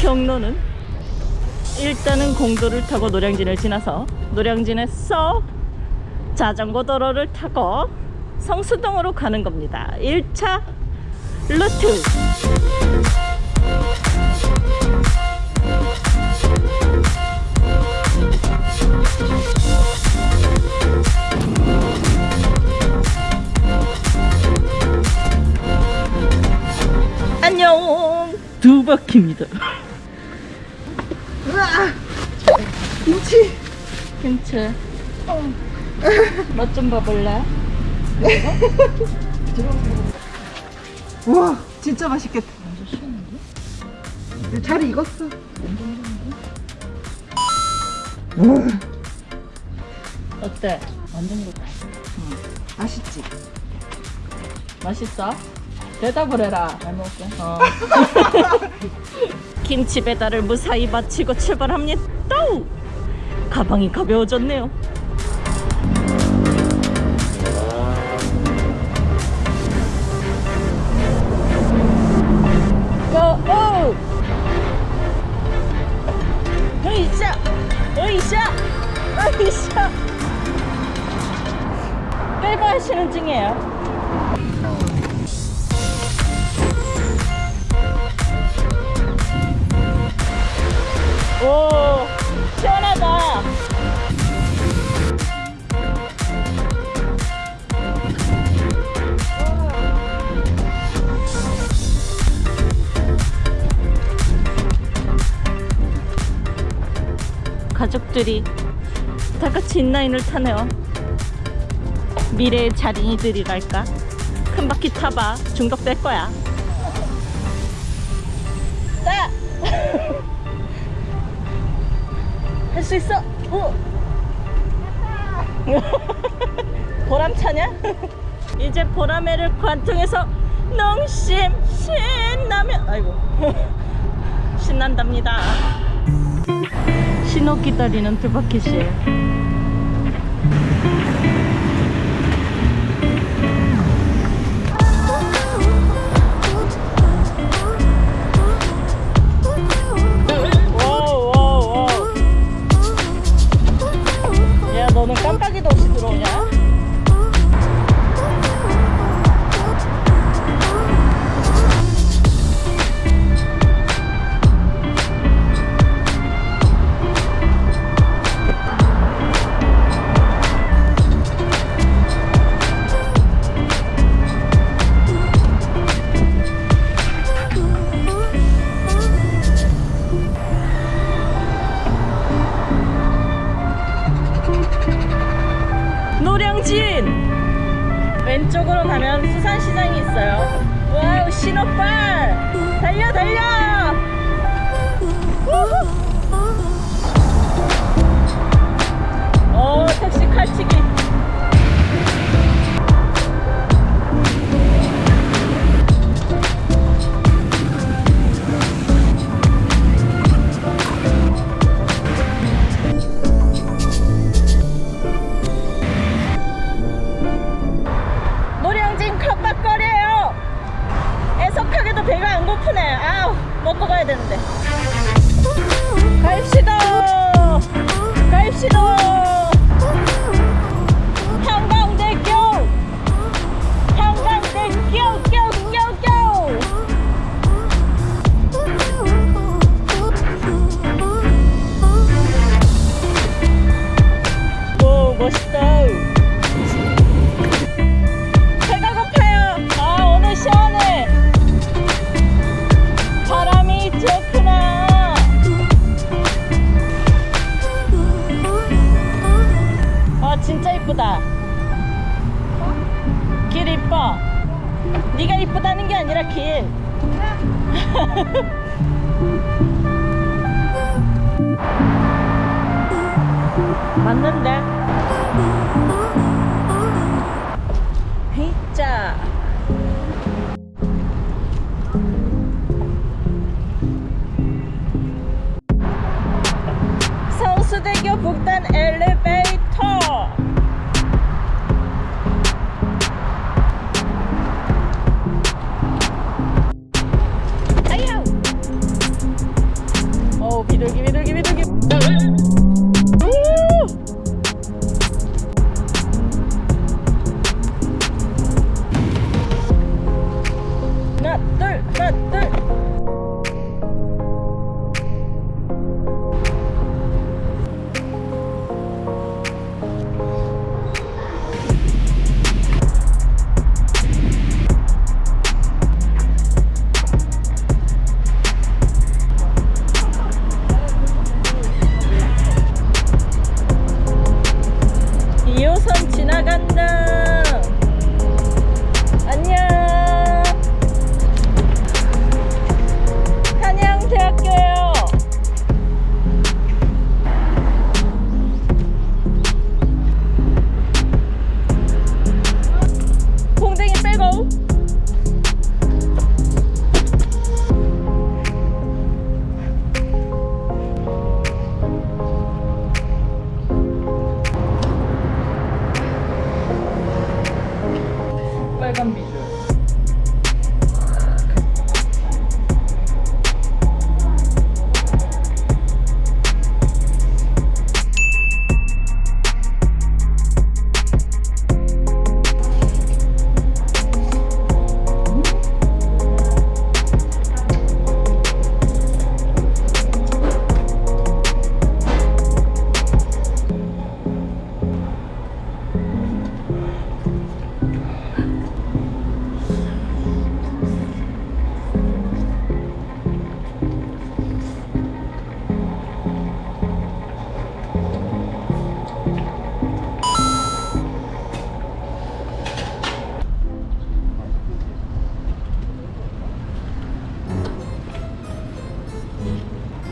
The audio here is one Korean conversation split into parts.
경로는 일단은 공도를 타고 노량진을 지나서 노량진에서 자전거 도로를 타고 성수동으로 가는 겁니다. 1차 루트. 안녕 두 바퀴입니다. 김치. 맛좀 봐볼래? 우와, 진짜 맛있겠다. 완전 시원한데? 잘 익었어. 어때? 완전 좋다. 맛있지? 맛있어? 대답을 해라. 잘 먹을게. 어. 김치 배달을 무사히 마치고 출발합니다. 가방이 가벼워졌네요. 고! 으이샤! 으이샤! 으이샤! 빼고 하시는 중이에요. 가족들이 다 같이 인라인을 타네요 미래의 자린이들이랄까 큰 바퀴 타봐 중독될 거야 자! 할 수 있어. 오. 보람차냐? 이제 보라매를 관통해서 농심 신나면 아이고 신난답니다. 신호 기다리는. 와우 왼쪽으로 가면 수산시장이 있어요. 와우 신호빨! 달려 달려. 오 택시 칼치기 먹고 가야 되는데 맞는데. Hut, hut, hut, hut.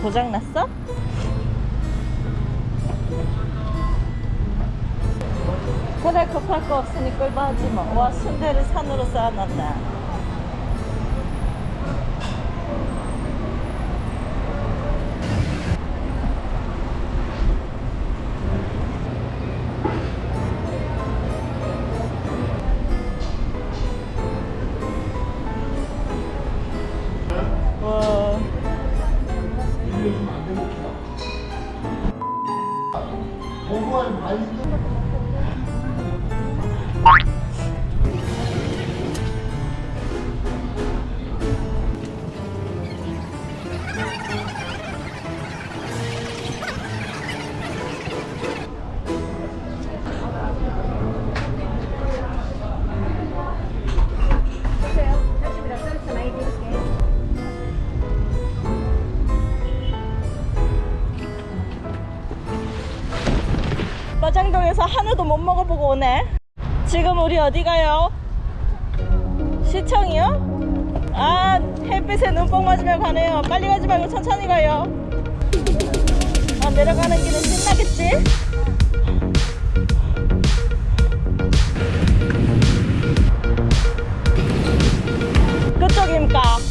고장 났어? 그래 급할 거 없으니 끌바하지 뭐. 와 순대를 산으로 쌓아놨다. 못 먹어보고 오네. 지금 우리 어디 가요? 시청이요? 아 햇빛에 눈뽕 맞으며 가네요. 빨리 가지 말고 천천히 가요. 아 내려가는 길은 신나겠지? 그쪽입니까?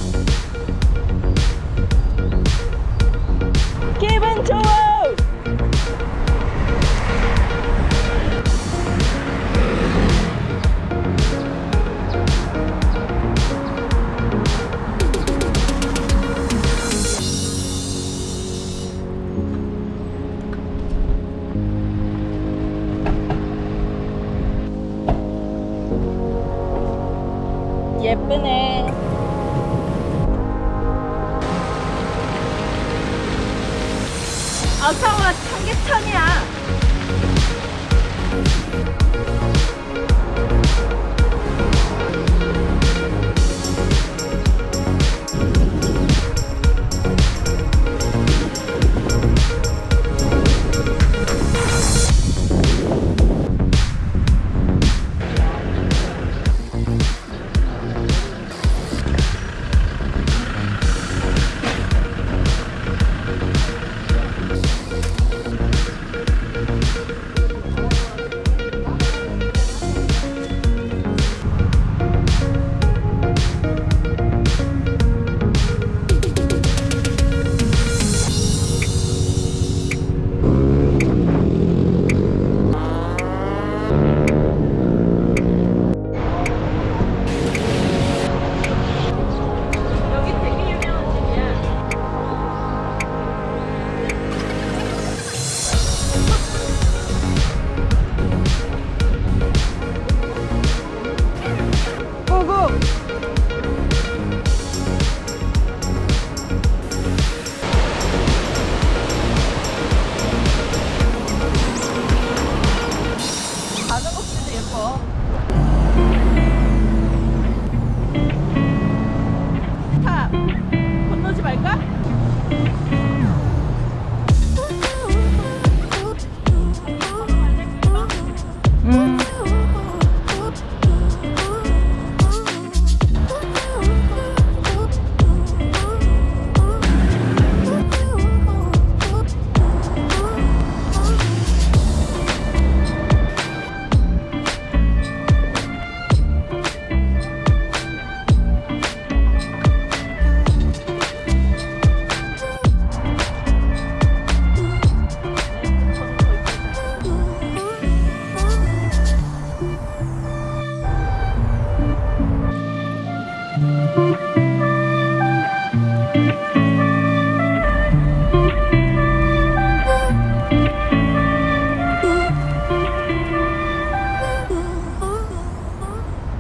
예쁘네. 어서와 청계천이야.